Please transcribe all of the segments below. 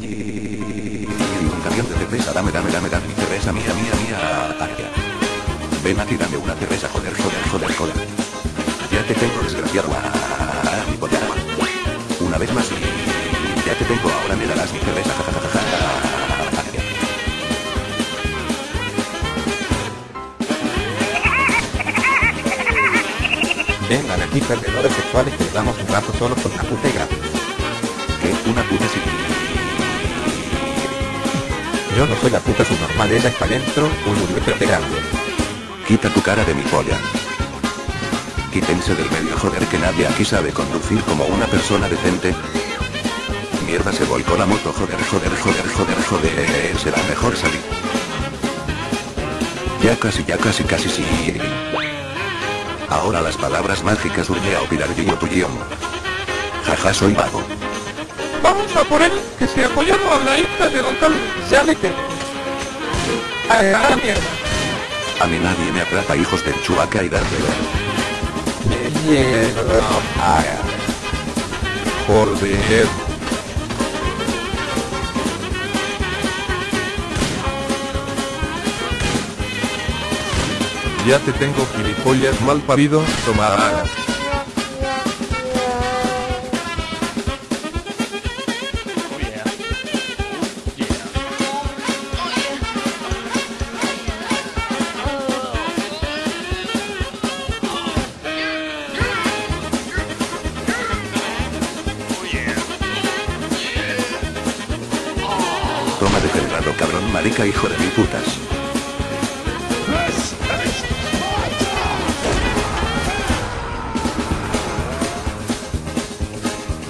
sí. Un camión de cerveza, dame, dame, dame, dame. Cerveza mía, mía, mía. Ataque. Ven aquí, dame una cerveza, joder, joder, joder, joder. Ya te tengo, desgraciado. Ah, mi polla. Una vez más. Ya te tengo, ahora me darás mi cerveza. Ja, ja, ja, ja, ja. Ataque. Vengan aquí perdedores sexuales que damos un rato solo con y gratis. ¿Qué? Una puta sí. Yo no soy la puta subnormal, ella está dentro, un urbetrote grande. Quita tu cara de mi polla. Quítense del medio, joder, que nadie aquí sabe conducir como una persona decente. Mierda, se volcó la moto, joder, joder, joder, joder, joder, será mejor salir. Ya casi, ya casi, casi sí. Ahora las palabras mágicas urge a opinar guiño tu guion. Jaja, soy vago. Vamos a por él, que se ha apoyado a la hija de Don Carlos. ¡Sálete! A la mierda. A mí nadie me atrapa, hijos del chuaca y Ah, Joder. Ya te tengo gilipollas mal parido, toma. Toma degenerado cabrón marica hijo de mil putas.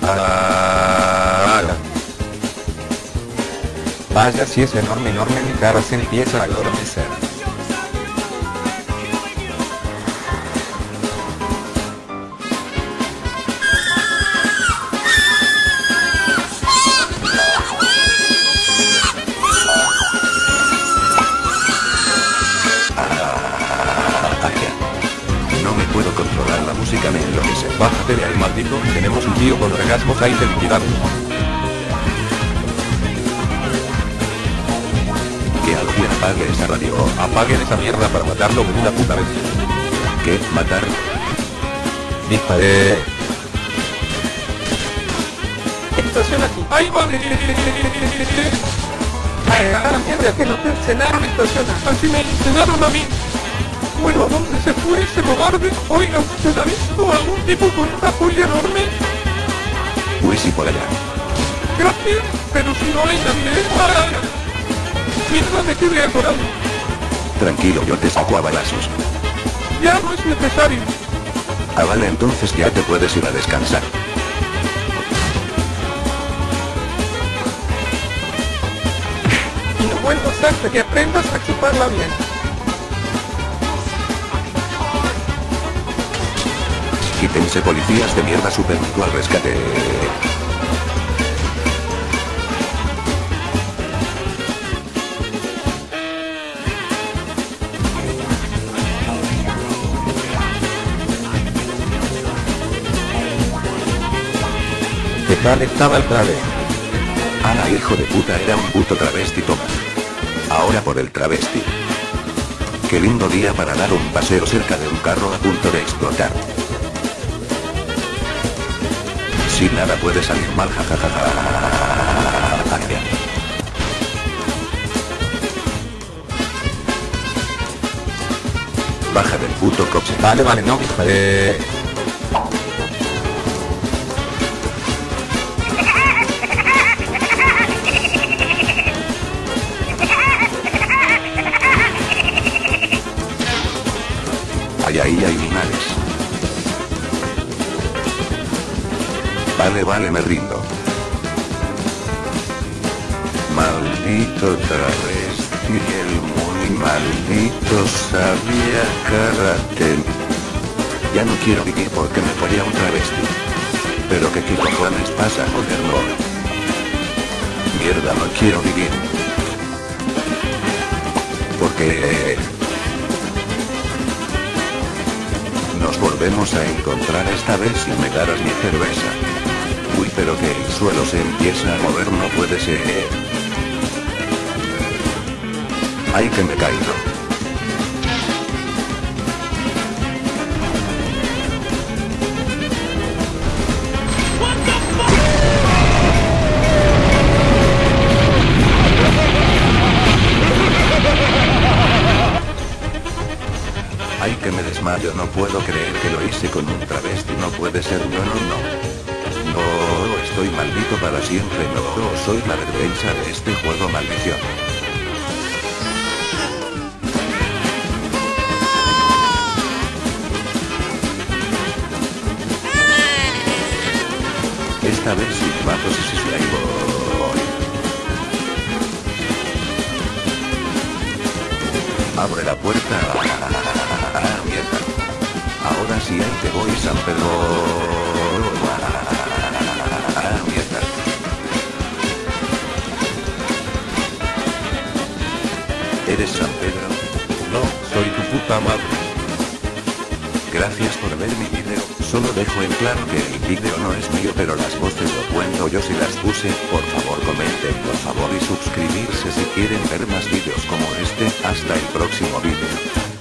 Ah, Vaya si es enorme, enorme, mi cara se empieza a adormecer. Bájate de ahí maldito, tenemos un tío con orgasmos ahí de liquidado. Que alguien apague esa radio. Apaguen esa mierda para matarlo de una puta vez. ¿Qué? ¿Matar? Disparé. Estaciona aquí. Ahí va. A la mierda, que no te encenaron, estaciona. Así me encenaron a mí. Bueno, ¿a dónde se fue ese cobarde? Oiga, ¿usted ha visto algún tipo con una polla enorme? Uy, sí, por allá. Gracias, pero si no hay nadie. ¡Ah! Mierda, me quedé atorado. Tranquilo, yo te saco a balazos. Ya no es necesario. Ah, vale, entonces ya te puedes ir a descansar. Y no vuelvo a hacerte que aprendas a chuparla bien. Quítense policías de mierda supermito al rescate. ¿Qué tal estaba el trave? Ah, hijo de puta, era un puto travesti, toma. Ahora por el travesti. Qué lindo día para dar un paseo cerca de un carro a punto de explotar. Si nada puede salir mal, jajajaja. Baja del puto coche. Vale, vale, no disparé. Ay, ahí hay animales. Vale, vale, me rindo. Maldito travesti, el muy maldito sabía karate. Ya no quiero vivir porque me follé a un travesti. Pero que qué cojones pasa, joder, no. Mierda, no quiero vivir. Porque... Nos volvemos a encontrar esta vez si me darás mi cerveza. Pero que el suelo se empieza a mover no puede ser. Ay que me caigo. Ay que me desmayo, no puedo creer que lo hice con un travesti, no puede ser, no, no, no. No, estoy maldito para siempre, no, soy la vergüenza de este juego, maldición. Esta vez sí, mato, sí, sí, sí, ahí voy. Abre la puerta. Ah, mierda. Ahora sí ahí te voy, San Pedro. ¿Eres San Pedro? No, soy tu puta madre. Gracias por ver mi video, solo dejo en claro que el video no es mío pero las voces lo cuento yo si las puse, por favor comenten por favor y suscribirse si quieren ver más vídeos como este, hasta el próximo vídeo.